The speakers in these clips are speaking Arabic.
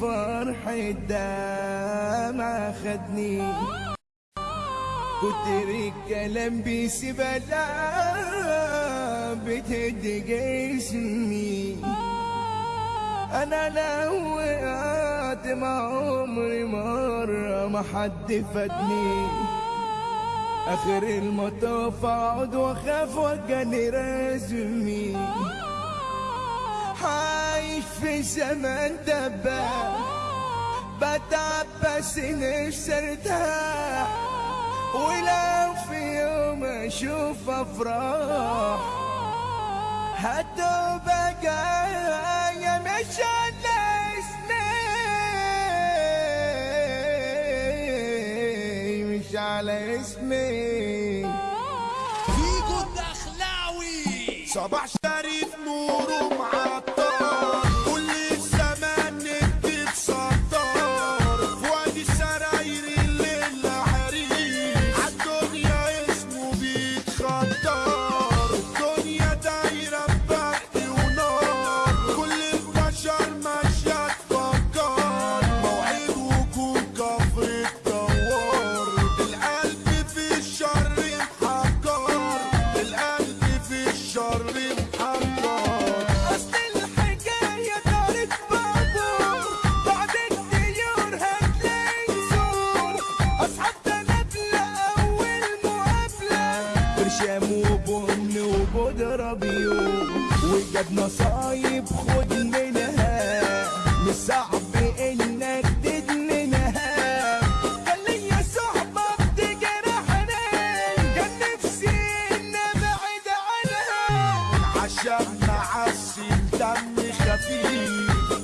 فرح الدمع خدني كتر الكلام بيسيب لا بتهد جسمي. أنا لو وقعت مع عمري مرة ما حد فادني آخر المطاف اقعد وأخاف وجاني رسمي عايش في زمان دباب بتعب بس نفسي ارتاح ولو في يوم أشوف أفراح. هتبقى جاية مش على اسمي مش على اسمي فيجو الدخلاوي صباح وجاب نصايب خد منها. مش صعب إنك تدمنها كان ليا صحبة بتجرحني كان نفسي ان أبعد عنها. عشان معسل دم خفيف.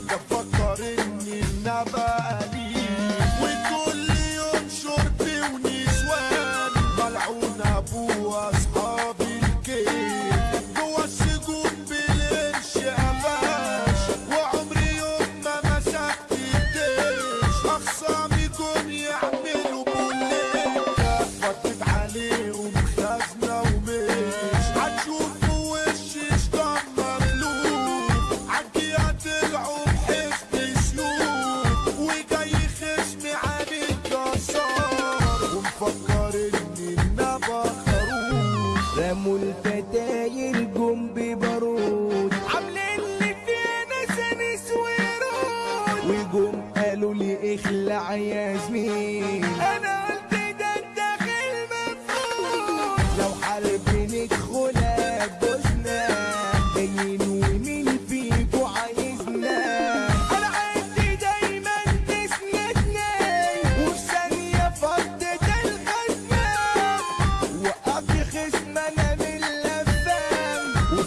بفكر إني النبى قليل وكل يوم شرب ونسوان. ملعون أبو خروف رموا الفتاير جم ببارود. عاملين لي فينا سنس ورود وجم قالوا لي اخلع يا زميل.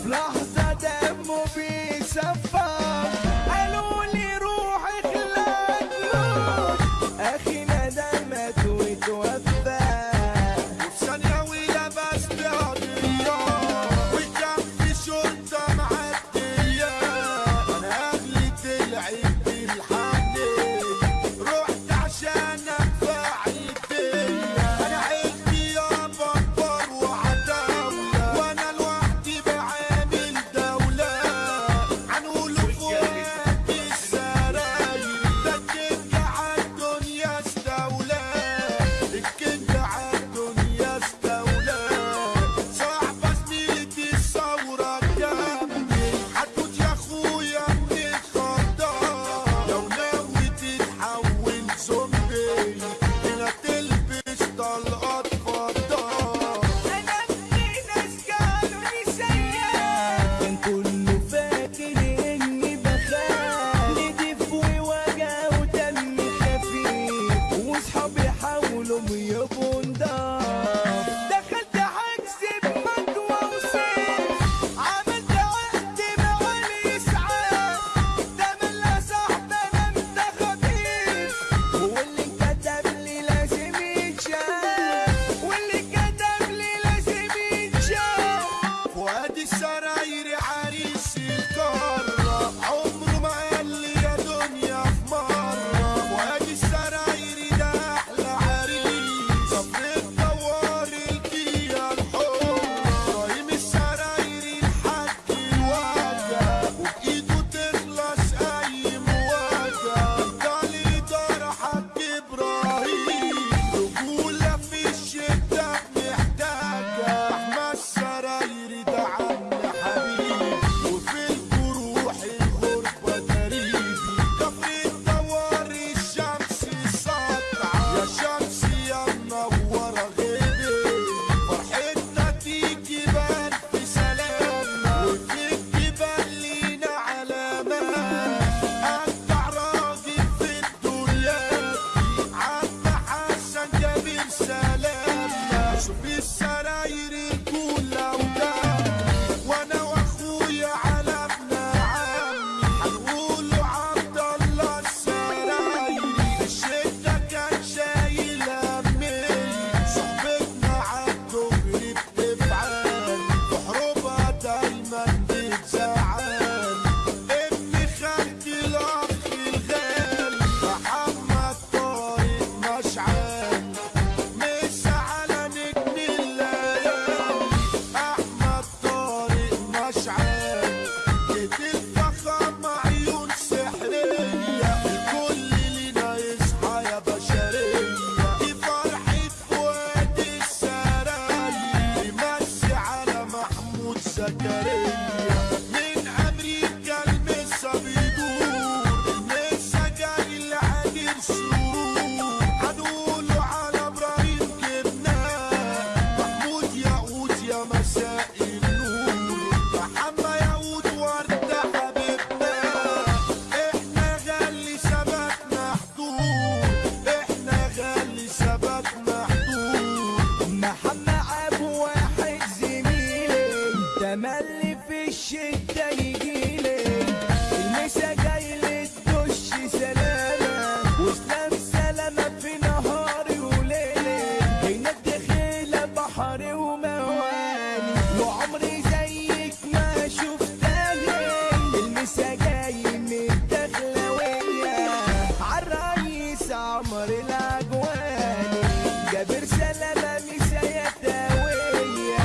Blah. that. وعمري زيك ما شفت أهلي المسا جاي عمر الاجواني جاب رسالة ما مسا يداوية.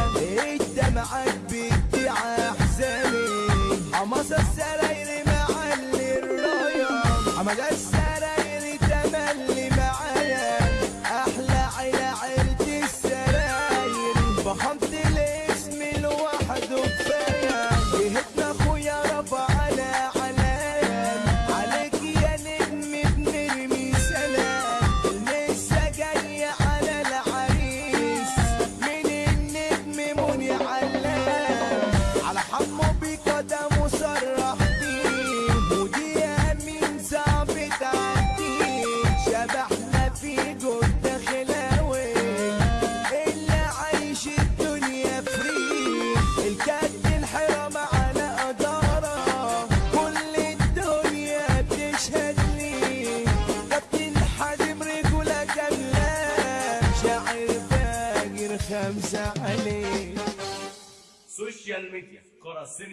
media, Corazón